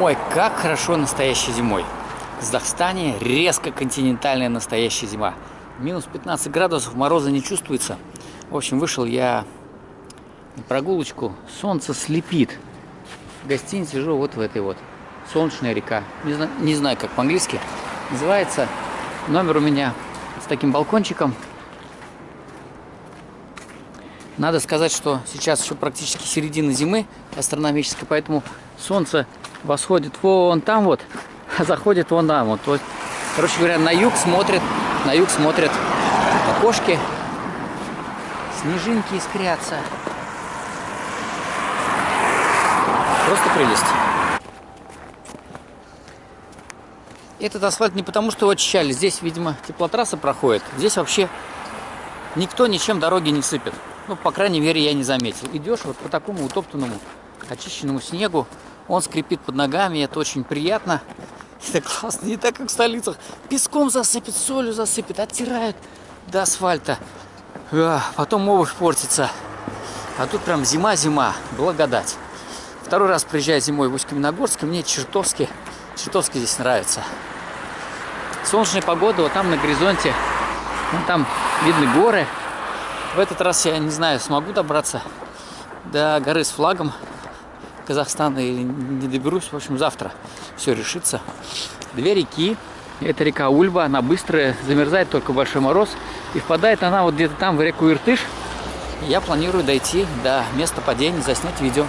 Ой, как хорошо настоящей зимой. В Казахстане резко континентальная настоящая зима. Минус 15 градусов, мороза не чувствуется. В общем, вышел я на прогулочку. Солнце слепит. В гостинице сижу вот в этой вот. Солнечная река. Не знаю, не знаю как по-английски. Называется. Номер у меня с таким балкончиком. Надо сказать, что сейчас еще практически середина зимы астрономической, поэтому солнце восходит вон там вот, а заходит вон там вот. вот. Короче говоря, на юг смотрит, на юг смотрят окошки, снежинки искрятся. Просто прелесть. Этот асфальт не потому, что его очищали. Здесь, видимо, теплотрасса проходит. Здесь вообще никто ничем дороги не сыпет. Ну, по крайней мере, я не заметил. Идешь вот по такому утоптанному, очищенному снегу. Он скрипит под ногами, это очень приятно. Это классно, не так, как в столицах. Песком засыпет, солью засыпет, оттирают до асфальта. А, потом обувь портится. А тут прям зима-зима, благодать. Второй раз приезжаю зимой в Усть-Каменогорск, мне чертовски, чертовски здесь нравится. Солнечная погода, вот там на горизонте, вон там видны горы. В этот раз я не знаю, смогу добраться до горы с флагом Казахстана или не доберусь. В общем, завтра все решится. Две реки. Это река Ульба, она быстрая, замерзает только большой мороз. И впадает она вот где-то там в реку Иртыш. Я планирую дойти до места падения, заснять видео.